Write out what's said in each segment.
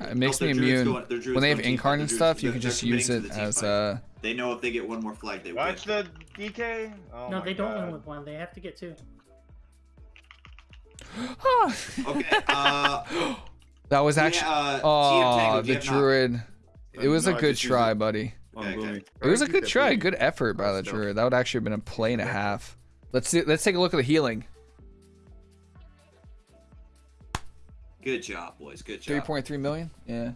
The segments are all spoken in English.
Uh, it makes me immune. go- When they have team incarn and stuff, you can just use it to the team as fight. uh They know if they get one more flag, they win. Watch the DK. Oh no, my they don't God. win with one. They have to get two. Okay. Uh, that was yeah, actually uh, oh the you have druid. It was No, a I good try, it. buddy. Okay, okay. It was a good try, good effort by the druid. That would actually have been a play and a half. Let's see. Let's take a look at the healing. Good job, boys. Good job. point three million. Yeah.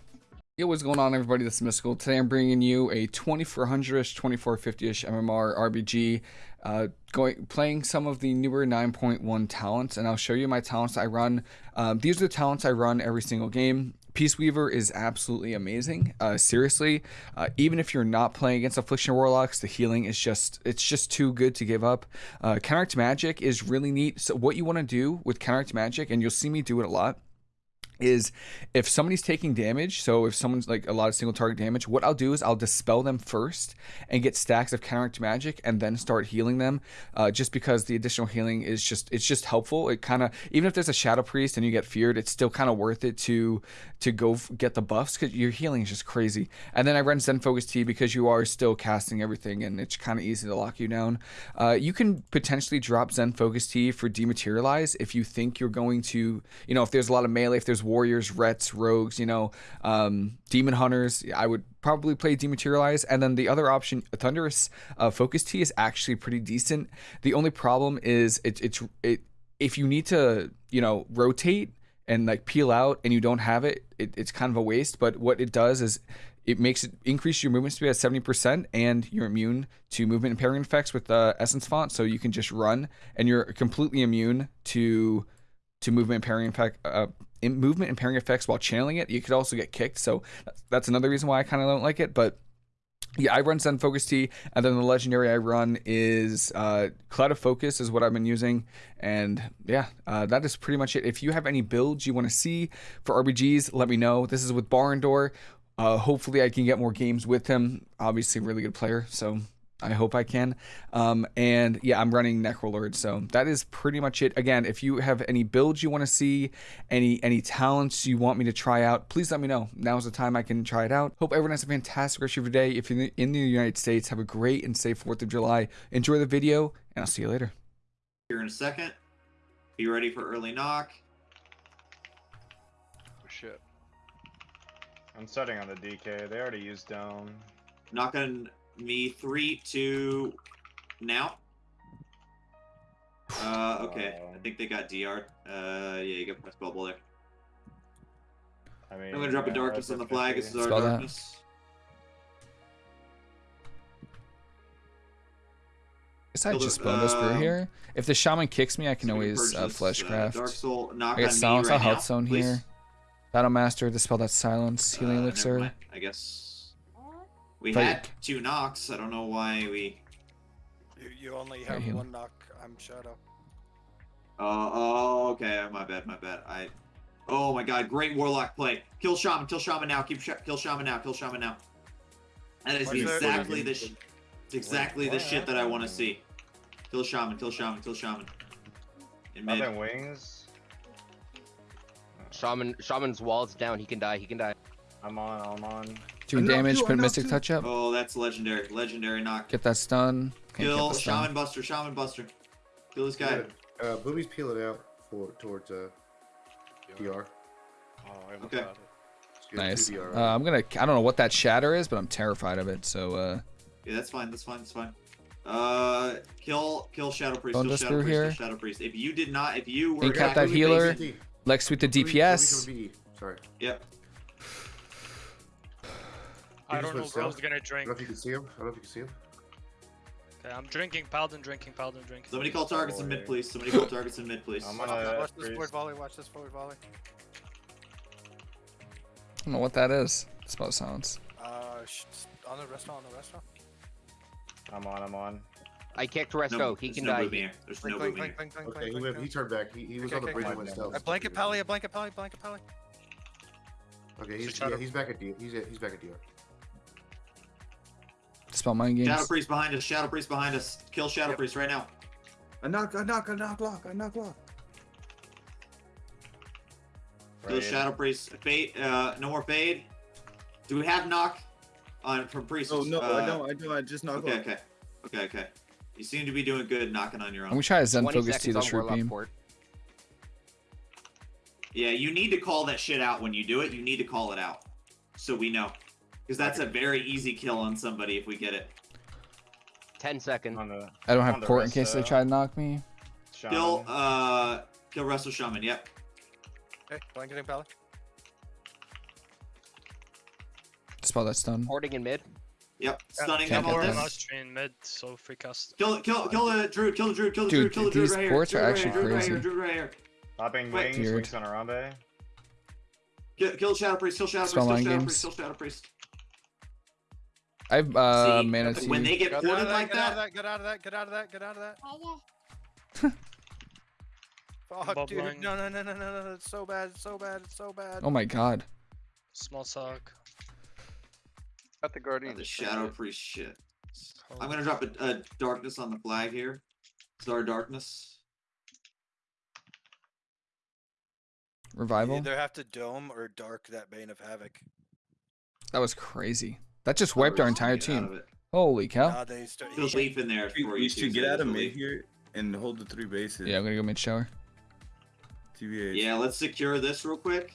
Yo, what's going on, everybody? This is Mystical. Today I'm bringing you a 2400ish, 2450ish MMR RBG, uh, going playing some of the newer 9.1 talents, and I'll show you my talents I run. Um, these are the talents I run every single game. Peaceweaver is absolutely amazing. Uh, seriously, uh, even if you're not playing against Affliction Warlocks, the healing is just it's just too good to give up. Uh, Counteract Magic is really neat. So what you want to do with Counteract Magic, and you'll see me do it a lot is if somebody's taking damage, so if someone's like a lot of single target damage, what I'll do is I'll dispel them first and get stacks of counteract magic and then start healing them. Uh, just because the additional healing is just it's just helpful. It kind of even if there's a shadow priest and you get feared, it's still kind of worth it to to go get the buffs because your healing is just crazy. And then I run Zen Focus Tea because you are still casting everything and it's kind of easy to lock you down. Uh, you can potentially drop Zen Focus Tea for dematerialize if you think you're going to, you know, if there's a lot of melee, if there's warriors, rets, rogues, you know, um, demon hunters, I would probably play dematerialize. And then the other option, Thunderous uh, Focus Tea, is actually pretty decent. The only problem is it, it's it if you need to, you know, rotate and like peel out and you don't have it, it it's kind of a waste. But what it does is it makes it increase your movement speed at 70% and you're immune to movement impairing effects with the essence font so you can just run and you're completely immune to to movement impairing effect uh, movement impairing effects while channeling it you could also get kicked so that's, that's another reason why i kind of don't like it but yeah, I run Zen Focus Tea, and then the legendary I run is uh, Clouded Focus is what I've been using, and yeah, uh, that is pretty much it. If you have any builds you want to see for RBGs, let me know. This is with Barndor. Uh, hopefully, I can get more games with him. Obviously, really good player, so I hope I can. Um, and yeah, I'm running Necrolord, so that is pretty much it. Again, if you have any builds you want to see, any any talents you want me to try out, please let me know. Now's the time I can try it out. Hope everyone has a fantastic rest of your day. If you're in the- United States, have a great and safe 4th of July. Enjoy the video, and I'll see you later. Here in a second. Be ready for early knock. Oh, shit. I'm starting on the DK. They already used dome. Knock on me. Three, two, now. Uh, okay. I think they got DR. Uh, yeah, you got press bubble there. I mean, I'm gonna drop a darkness on the flag. This is our Spell that. darkness. guess I Build just a- spell this through um, here. If the shaman kicks me, I can always uh, purchase, uh, fleshcraft. Dark Soul. Knock I got on me silence. right I'll now, health zone please. here. Battlemaster, dispel that silence. Healing Uh, elixir. I guess we Fight. had two knocks. I don't know why we. You, you only Right, have heal. one knock. I'm Shadow. Uh, oh, okay. My bad. My bad. I. Oh my God! Great warlock play. Kill shaman. Kill shaman now. Keep sh- kill shaman now. Kill shaman now. That is What's exactly the. Sh- it's exactly the shit that I want to see. Kill shaman. Kill shaman. Kill shaman. In mid. Nothing wings. Shaman, Shaman's walls down. He can die. He can die. I'm on. I'm on. Doing knocked damage, put Mystic you. Touch up. Oh, that's legendary. Legendary knock. Get that stun. Can't Kill get stun. shaman buster. Shaman buster. Kill this guy. Uh, Bluey's peeling out for towards uh, DR. Oh, I almost Okay. got it. It's good, Nice. two DR, Uh, I'm gonna. I don't know what that shatter is, but I'm terrified of it. So uh, Yeah, that's fine. That's fine. That's fine. Uh, kill, kill Shadow Priest. Don't Kill Shadow through Priest. Kill here. Shadow Priest. If you did not, if you were Incap that healer. BT. Lex with the Bluey- Bluey DPS. Sorry. Yep. I don't know went who's south. gonna drink. I don't know if you can see him. I don't know if you can see him. Okay, I'm drinking Paladin, drinking Paladin, drinking. Somebody call targets in mid, please. Somebody call targets in mid, please. I'm Watch, on a watch this forward volley. Watch this forward volley. I don't know what that is. Spell silence. Uh, sh- on the restaurant. On the restaurant. I'm on. I'm on. I kicked No, Resto. he can no die. moving here. There's Blink, no blink, moving blink, here. blink, blink, Okay, blink, he blink. He turned back. He, he was Okay, on the okay, bridge okay. and went stealth. A blanket pally. A blanket pally. Blanket pally. Okay, he's Shadow- yeah, he's back at DR. He's at, he's back at DR. Spell mind Shadow. Priest behind us. Shadow Priest behind us. Kill Shadow Yep. Priest right now. I knock. I knock. I knock. Lock. I knock. Lock. The Right. Shadow Priest. Fade. Uh, no more fade. Do we have knock on from priest? Oh no, uh, I don't. I don't. I just knocked Okay, off. okay, okay, okay. You seem to be doing good knocking on your own. gonna try to Zen focus to seconds this root beam. Port. Yeah, you need to call that shit out when you do it. You need to call it out, so we know, because that's a very easy kill on somebody if we get it. 10 seconds. On the I don't on have port in rest, case they uh, try to knock me. Kill, shaman. uh, kill Resto Shaman. Yep, Okay, blanketing pally. Spell that stun. Porting in mid. yep. Stunning Can't them get on this. this. Last train mid, so free cast. Kill, kill, kill the druid. Kill the druid. Kill the Dude, druid. Kill the druid these right here. ports are druid right actually here, druid Right here, crazy. druid right here. Popping Wait. wings, wings on Arambe. Kill, kill Shadow Priest. Kill Shadow Priest. Kill Shadow. Priest. Kill Shadow Priest. I have uh, See, mana when T. they get Get out ported of that, like get out of that, that, get out of that, get out of that, get out of that. Fuck, Bob dude. line. No, no, no, no, no, no. It's so bad, it's so bad, it's so bad. Oh my god. Small sock. Got the guardian. the Shadow Priest shit. I'm gonna drop a, a darkness on the flag here. Star darkness. Revival. You Revival? either have to dome or dark that Bane of Havoc. That was crazy. That just wiped our entire team. Holy cow. Nah, they start. There's leaf in there for you. should get out of there's mid here and hold the three bases. Yeah, I'm gonna go mid shower. TBH. Yeah, let's secure this real quick.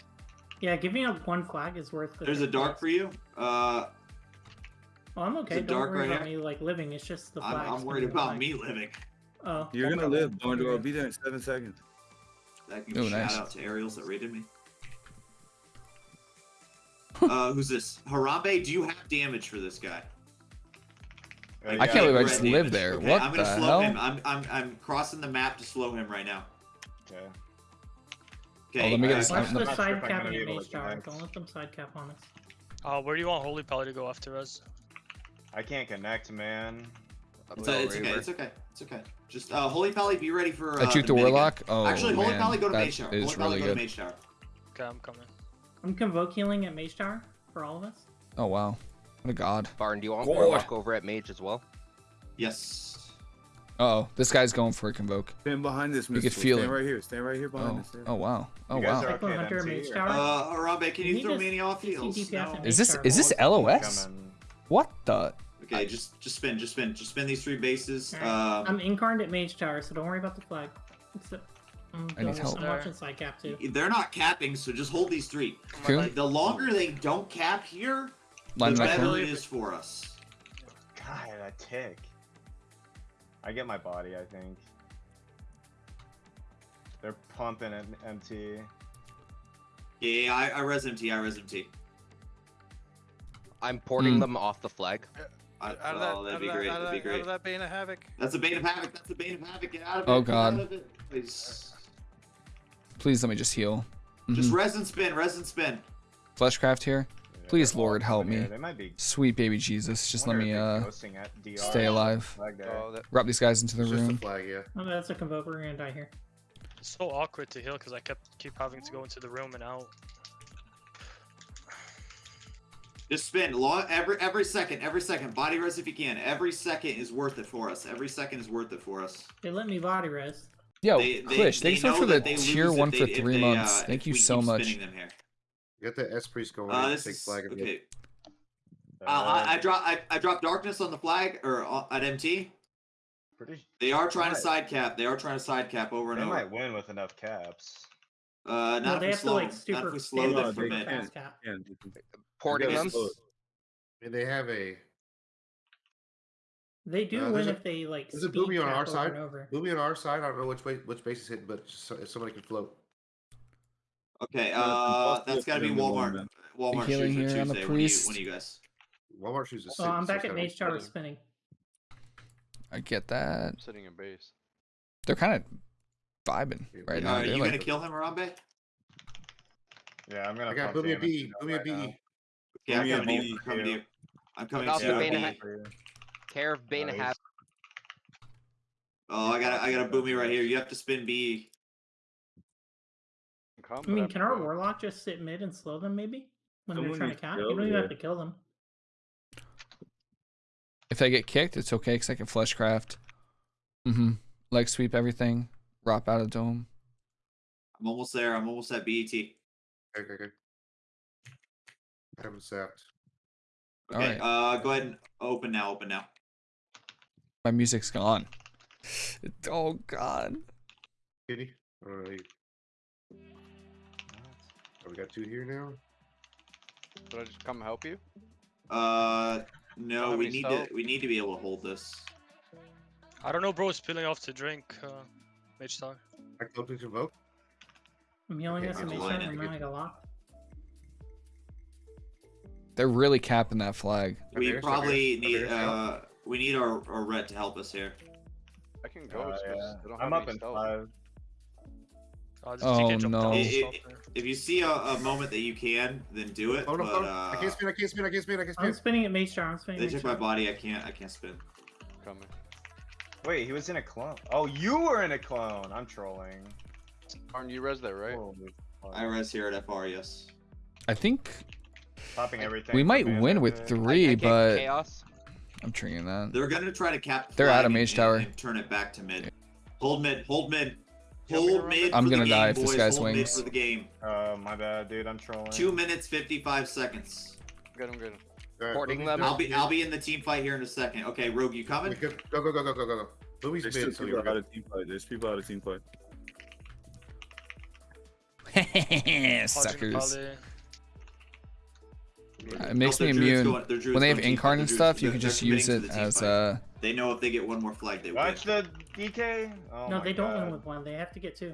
Yeah, giving up one flag is worth it. There's a dark for you. Uh, Oh, I'm okay. Don't dark worry right about here? me like living. It's just the I'm, flag. I'm worried about me living. Oh, You're gonna problem. live, Barndor. I'll be there in seven seconds. That can Ooh, shout nice. out to Ariels that raided me. Uh, who's this? Harambe, do you have damage for this guy? Uh, I can't believe I just damage. lived there. Okay, What I'm gonna the slow hell? him. I'm, I'm I'm crossing the map to slow him right now. Okay. Okay. let me get uh, Watch I'm the sure side cap I'm capping gonna be at Mage Tower. Don't let them side cap on us. Uh, where do you want Holy Pally to go after us? I can't connect, man. It's, a, it's okay. It's okay. It's okay. Just uh, Holy Pally, be ready for. I Uh, juke the minigun. warlock. Oh Actually, Holy man, Pally, go to that Mage Tower. Holy Pally, really go to good. Mage Tower. Okay, I'm coming. I'm convoke healing at Mage Tower for all of us. Oh wow, what a god. Barn, do you want God. Warlock over at Mage as well? Yes. Uh oh, this guy's going for a convoke. Stand behind this. You could feel Stand it. right here. Stand right here behind Oh, us. oh wow, oh wow. are Cyclone okay Hunter, Mage Tower. Uh, Harambe, can you You throw just me any off CC heals? No. Is this is this LOS? What the? Okay, just just spin, just spin, just spin these three bases. Alright, Um, I'm incarnate at Mage Tower, so don't worry about the flag. Except, I'm, I need help. I'm watching side cap too. they're not capping, so just hold these three. Cool. The longer they don't cap here, Line the better it is for us. God, that tick. I get my body, I think. They're pumping at MT. Yeah, yeah, I, I res MT, I res MT. I'm porting Hmm. them off the flag. I, Out of that, oh, out that'd be great. out That'd be that, out great. of that Bane of Havoc. That's a bane of havoc. That's a bane of havoc. Get out of it. Oh, get God. Out of it. Please. Please let me just heal. Just Mhm. res and spin. Res and spin. Fleshcraft here. Yeah, Please, Lord, help me. They might be. Sweet baby Jesus, just let me uh ghosting at DR stay alive. flag. Oh, Wrap these guys into the It's room. flag, yeah. Oh, that's a convoke. We're gonna die here. It's so awkward to heal because I kept keep having to go into the room and out. Just spin. Long, every every second. Every second. Body res if you can. Every second is worth it for us. Every second is worth it for us. They let me body res. Yo, They- they- Klish, they thanks so much for the tier one they- for three they, months. uh, Thank if you we so keep much. spinning them here. Get the S priest going. Uh, this take is flag again. okay. Uh, Uh, I, I drop I, I drop darkness on the flag or uh, at MT. pretty, They are trying to side cap. They are trying to side cap over and they over. might win with enough caps. Uh, No, not they if we have to slow. like super Not if we slow No, them up they from for mid. can't. fast cap. Yeah, Porting them. I mean, they have a They do Uh, win a- if they like there's a speed booby on our side. and over. movie on our side. I don't know which way which base is hitting, but so, if somebody can float. Okay, uh, that's got to be Walmart. Walmart healing shoes for here on the Tuesday. When you, priest. when you guys? Walmart shoes is. Oh, I'm back at six, Mage seven, Tower spinning. I get that. I'm sitting in base. They're kind of vibing right Yeah, now. Are you like, gonna kill him, Harambe? Yeah, I'm gonna. I got pump Boomy a damage B. into Boomy a right B. now. I'm Give coming to B, you. I'm coming to you. I'm coming to you. Bane of Boomy. Havoc. For you. Care of Bane of Nice. Havoc. Oh, I got I got a boomy right here. You have to spin B. I mean, can our warlock just sit mid and slow them maybe when Someone they're trying to count? You don't even have to kill them. if they get kicked, it's okay because I can fleshcraft. Mm-hmm. Leg sweep everything. Rop out of dome. I'm almost there. I'm almost at BET. Okay, okay. I haven't sapped. Okay, Alright. uh, go ahead and open now. Open now. My music's gone. Oh god. Kitty? Alright. Oh, we got two here now. Should I just come help you? Uh, no, have we need salt? to. We need to be able to hold this. I don't know, bro. Spilling off to drink. Uh, mage tower. I close to vote. I'm healing Okay, us I'm and fine, make I'm sure good. I got locked. They're really capping that flag. We probably need. Uh, we need our, our red to help us here. I can go. Uh, yeah. I don't I'm have up in stealth. five. Uh, Oh, no. down, It- stop it- there. If you see a, a moment that you can, then do it. Oh no, but, oh, no. uh, I can't spin, I can't spin, I can't spin, I can't spin, I can't I'm spinning at mage tower. I'm spinning They at mage took my body. I can't. I can't spin. Coming. Wait, he was in a clone. Oh, you were in a clone. I'm trolling. Arn, you res that, right? Holy. I res here at FR. Yes. I think Popping everything. we might win with pick. I- three, I but chaos. I'm triggering that. They're gonna try to cap. They're flag out of mage and- tower. And turn it back to mid. Hold mid. Hold mid. You want me to Hold mid. it? I'm gonna die game, if this boys. guy Hold mid swings. for the game. Oh, my bad, dude. I'm trolling. Two minutes fifty-five seconds. Get him, get him. Alright, Porting Lumi's them. I'll be. I'll be in the team fight here in a second. Okay, Rogue, you coming? Go, go, go, go, go, go, go. Lumi's There's mid, two so people you're out of team fight. There's people out of team fight. Hodging Suckers. Pally. Uh, It makes No, me immune. going- When they have going team fight, incarn and stuff, you can just use it to the team as fight. uh They know if they get one more flag, they win. Watch the DK. Oh No, my they don't win with one. They have to get two.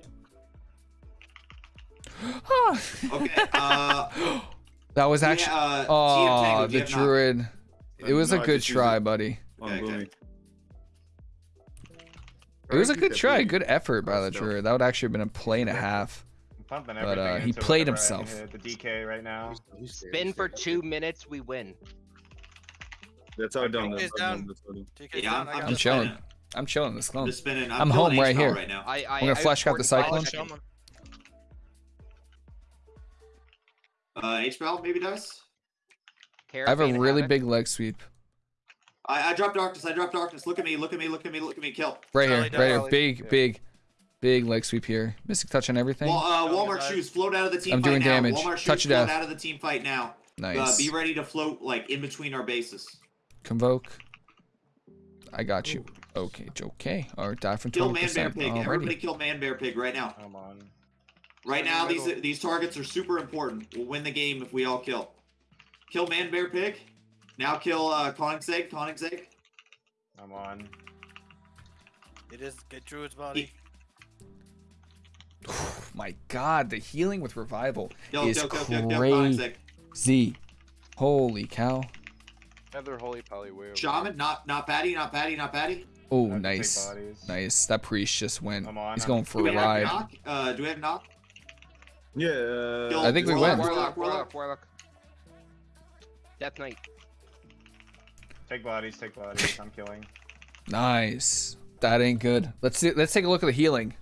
Okay. Uh, That was yeah, actually uh, Oh, Tango, the have knock? druid. It was a No, I good try, it buddy. Okay, okay. It was a good try, good effort by the druid. That would actually have been a play and a half. I'm pumping But, uh, he played whatever I can himself. hit. The DK right now. He's- he's scared, Spin for two minutes, we win. That's how done. That's down. Done. Yeah, I'm, I I'm got I'm chilling. I'm chilling this I'm clone. just. I'm home right here. Right now. I, I, gonna I flash out the reported cyclone. Uh, H-Bell maybe dice. I have a really big leg sweep. I, I dropped darkness. I dropped darkness. Look at me. Look at me. Look at me. Look at me. Kill. Right here, right here. Big, big, big leg sweep here. Mystic touch on everything. Well, uh, Walmart died. shoes. Float out of the team I'm fight doing now. damage. Walmart shoes. Touch of float out of the team fight now. Uh, Nice. be ready to float like in between our bases. Convoke. I got you. Okay, okay. Or die from Kill 20%. man bear pig. Everybody kill man bear pig right now. Come on. Right now, these these targets are super important. We'll win the game if we all kill. Kill man bear pig. Now kill uh, Koenigsegg. Koenigsegg. I'm on. It is get Druid's body. My God, the healing with revival Kill, is kill Koenigsegg. crazy. Holy cow. Have their holy pally way. Shaman, not not Patty, not Patty, not Patty. Oh, I have to take nice. Nice. That priest just went. I'm on, He's I'm- going Do for we a have ride. knock? Uh, do we have knock? Yeah. Kill I think we Warlock, win. Warlock, Warlock, Warlock. Warlock, Warlock. Death Knight. Take bodies, take bodies. I'm killing. Nice. That ain't good. Let's see, let's take a look at the healing.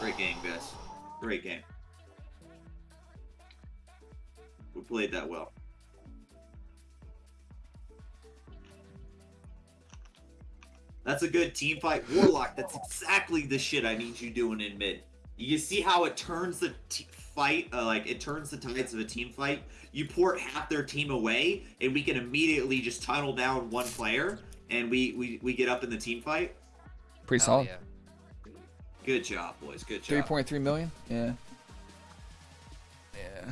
Great game, guys. Great game. We played that well. That's a good team fight. Warlock, that's exactly the shit I need you doing in mid. You see how it turns the t- fight, uh, like it turns the tides of a team fight. You port half their team away, and we can immediately just tunnel down one player, and we we, we get up in the team fight. Pretty Hell solid. yeah. Good job, boys. Good job. 3.3 million? Yeah. Yeah.